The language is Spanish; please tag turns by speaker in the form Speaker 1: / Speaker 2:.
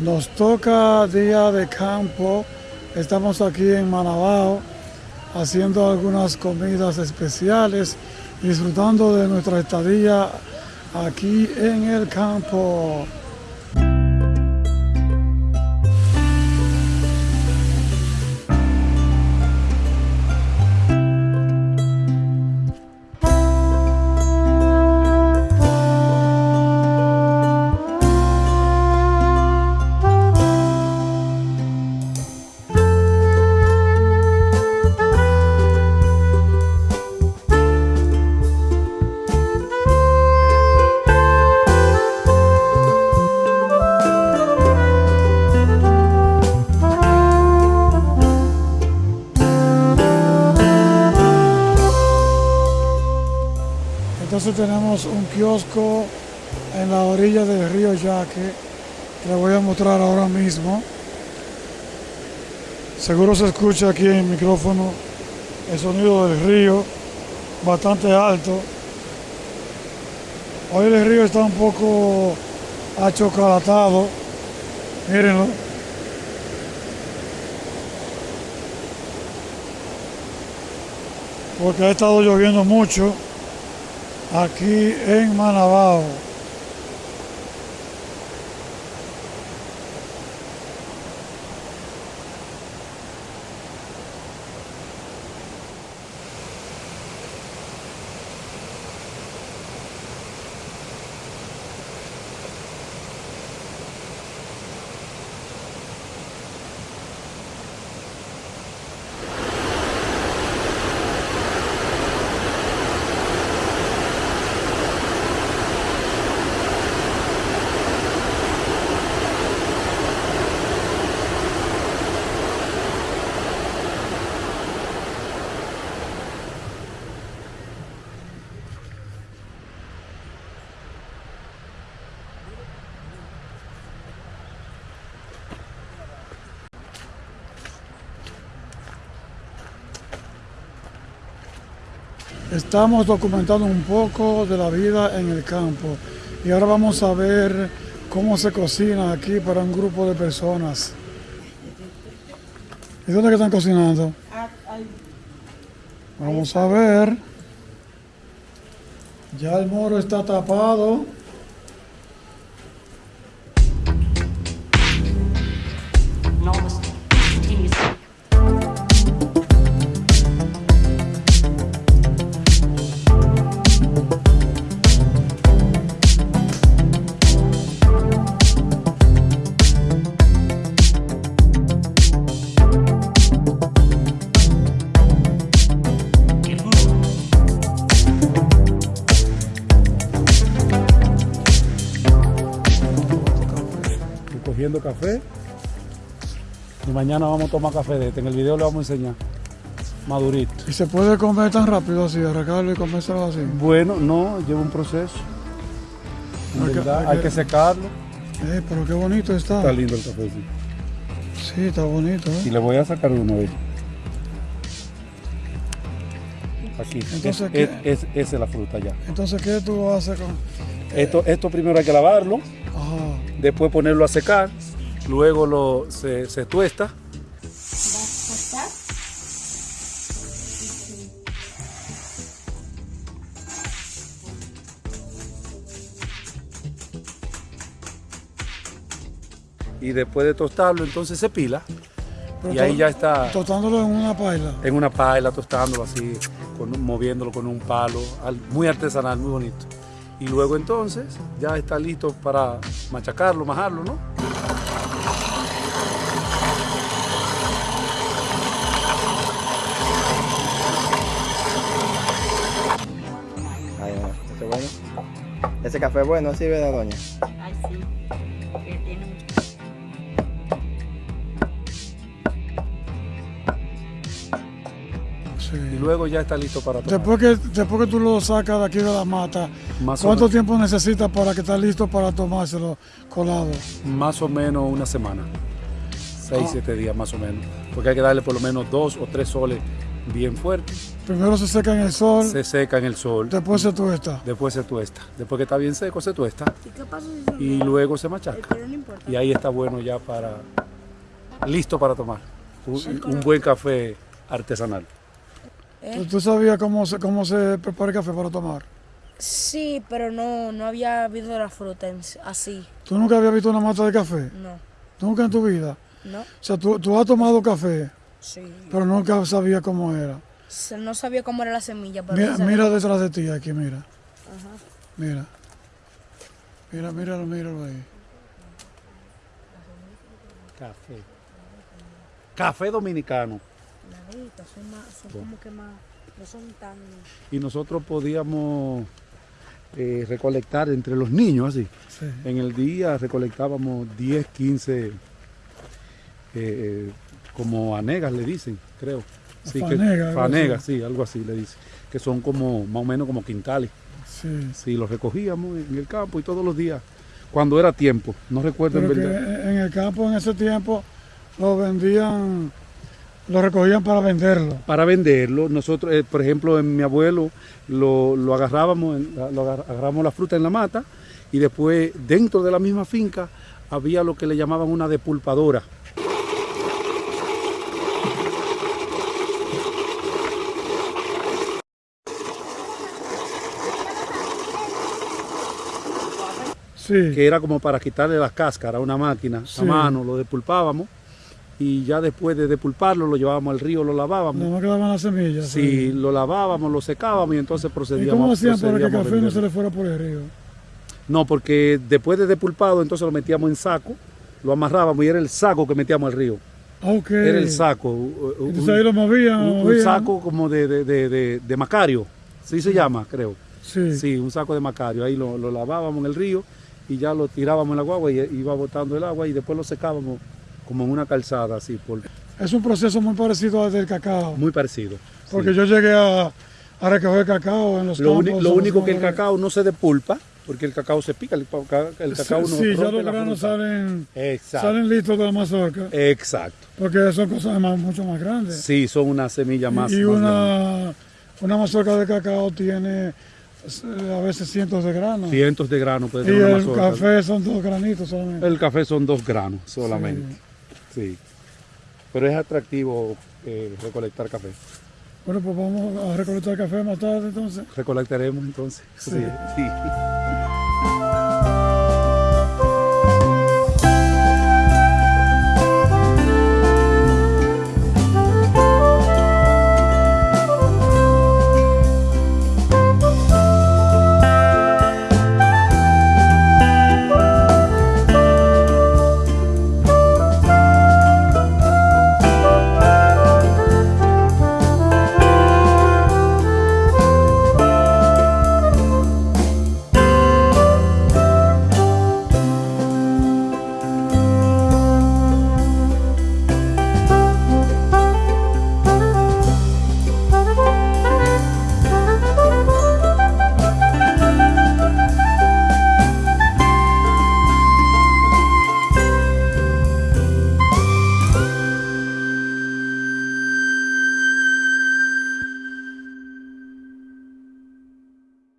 Speaker 1: Nos toca día de campo. Estamos aquí en Manabao haciendo algunas comidas especiales, disfrutando de nuestra estadía aquí en el campo. Tenemos un kiosco en la orilla del río Yaque, que le voy a mostrar ahora mismo. Seguro se escucha aquí en el micrófono el sonido del río, bastante alto. Hoy el río está un poco achocolatado, mírenlo. Porque ha estado lloviendo mucho aquí en Manabao. Estamos documentando un poco de la vida en el campo y ahora vamos a ver cómo se cocina aquí para un grupo de personas. ¿Y dónde están cocinando? Vamos a ver. Ya el moro está tapado.
Speaker 2: Cogiendo café y mañana vamos a tomar café de este. En el video le vamos a enseñar. Madurito.
Speaker 1: ¿Y se puede comer tan rápido así, arrancarlo y comérselo así?
Speaker 2: Bueno, no, lleva un proceso. En
Speaker 1: Hay que-
Speaker 2: verdad,
Speaker 1: hay
Speaker 2: hay
Speaker 1: que-
Speaker 2: que secarlo.
Speaker 1: Eh, pero qué bonito está.
Speaker 2: Está lindo el café, sí.
Speaker 1: Sí, está bonito. ¿eh?
Speaker 2: Y le voy a sacar uno de Aquí.
Speaker 1: Entonces,
Speaker 2: Es-
Speaker 1: ¿qué?
Speaker 2: es- es- esa es la fruta ya.
Speaker 1: Entonces, ¿qué tú haces con...?
Speaker 2: Esto, esto primero hay que lavarlo. Después ponerlo a secar, luego lo, se, se tuesta y después de tostarlo entonces se pila
Speaker 1: Pero
Speaker 2: y ahí ya está
Speaker 1: Tostándolo en una paila.
Speaker 2: en una paila tostándolo así, con moviéndolo con un palo, al- muy artesanal, muy bonito. Y luego entonces ya está listo para machacarlo, majarlo, ¿no?
Speaker 3: Ay, no, ese bueno. Ese café bueno, así, ¿verdad, doña?
Speaker 4: Sí.
Speaker 2: Y luego ya está listo para tomar.
Speaker 1: Después que, después que tú lo sacas de aquí de la mata,
Speaker 2: Más
Speaker 1: ¿cuánto tiempo necesitas para que esté listo para tomárselo colado?
Speaker 2: Más o menos una semana. Seis,
Speaker 1: Ah.
Speaker 2: siete días más o menos. Porque hay que darle por lo menos dos o tres soles bien fuerte,
Speaker 1: Primero se seca en el sol,
Speaker 2: se seca en el sol,
Speaker 1: después se tuesta.
Speaker 2: después se tuesta. Después que está bien seco, se tuesta
Speaker 5: ¿Y qué pasa si se
Speaker 2: y luego se machaca.
Speaker 5: Pero no importa.
Speaker 2: Y ahí está bueno ya para, listo para tomar. Un, un buen café artesanal.
Speaker 1: ¿Tú, tú sabías cómo se, cómo se prepara el café para tomar?
Speaker 5: Sí, pero no, no había habido la fruta en- así.
Speaker 1: ¿Tú nunca habías visto una mata de café?
Speaker 5: No,
Speaker 1: Nunca en tu vida.
Speaker 5: no,
Speaker 1: O sea, tú, tú has tomado café,
Speaker 5: sí.
Speaker 1: pero nunca sabías cómo era.
Speaker 5: No sabía cómo era la semilla, pero
Speaker 1: Mira, mira detrás de ti, aquí, mira.
Speaker 5: Ajá.
Speaker 1: Mira. Mira, míralo, míralo ahí.
Speaker 2: Café. Café dominicano.
Speaker 5: Claritos, son, más, son como que más, no son tan...
Speaker 2: Y nosotros podíamos eh, recolectar entre los niños así.
Speaker 1: Sí.
Speaker 2: En el día recolectábamos 10, 15, eh, eh, como anegas le dicen, creo. Sí, que-
Speaker 1: Fanegas, algo
Speaker 2: fanegas, sí, algo así le dicen. Que son como más o menos como quintales.
Speaker 1: Sí.
Speaker 2: Sí, los recogíamos en el campo y todos los días, cuando era tiempo. No recuerdo en verdad.
Speaker 1: en el campo en ese tiempo lo vendían, lo recogían para venderlo.
Speaker 2: Para venderlo, nosotros, eh, por ejemplo, en mi abuelo lo, lo agarrábamos, en la- lo agar- agarrábamos la fruta en la mata y después dentro de la misma finca había lo que le llamaban una depulpadora.
Speaker 1: Sí.
Speaker 2: que era como para quitarle las cáscaras a una máquina
Speaker 1: Sí.
Speaker 2: a mano, lo depulpábamos y ya después de depulparlo lo llevábamos al río, lo lavábamos.
Speaker 1: Nada más quedaban las semillas.
Speaker 2: Si lo lavábamos, lo secábamos y entonces
Speaker 1: ¿Y
Speaker 2: procedíamos
Speaker 1: cómo hacían para que el café no se le fuera por el río?
Speaker 2: No, porque después de depulpado entonces lo metíamos en saco, lo amarrábamos y era el saco que metíamos al río.
Speaker 1: Ah, Ok.
Speaker 2: Era el saco.
Speaker 1: Entonces
Speaker 2: un-
Speaker 1: ahí lo movían,
Speaker 2: un, saco como de, de, de, de- de macario, sí se llama, creo.
Speaker 1: Sí.
Speaker 2: Sí, un saco de macario. Ahí lo, lo lavábamos en el río y ya lo tirábamos en la guagua y iba botando el agua y después lo secábamos como en una calzada, así, por,
Speaker 1: Es un proceso muy parecido al del cacao.
Speaker 2: muy parecido.
Speaker 1: Porque
Speaker 2: sí.
Speaker 1: yo llegué a, a recoger cacao en los
Speaker 2: Lo,
Speaker 1: campos.
Speaker 2: lo único que el cacao no se depulpa, porque el cacao se pica, el, el cacao no
Speaker 1: Sí, ya los granos salen,
Speaker 2: Exacto.
Speaker 1: salen listos de la mazorca.
Speaker 2: Exacto.
Speaker 1: Porque son cosas más- mucho más grandes.
Speaker 2: Sí, son una semilla más.
Speaker 1: y
Speaker 2: más grande.
Speaker 1: una, una mazorca de cacao tiene eh, a veces cientos de granos.
Speaker 2: Cientos de granos puede
Speaker 1: y
Speaker 2: tener una
Speaker 1: el
Speaker 2: mazorca.
Speaker 1: café son dos granitos solamente.
Speaker 2: El café son dos granos solamente. Sí. Pero es atractivo eh, recolectar café.
Speaker 1: Bueno, pues vamos a recolectar café más tarde entonces.
Speaker 2: Recolectaremos entonces.
Speaker 1: Sí.
Speaker 2: sí. sí.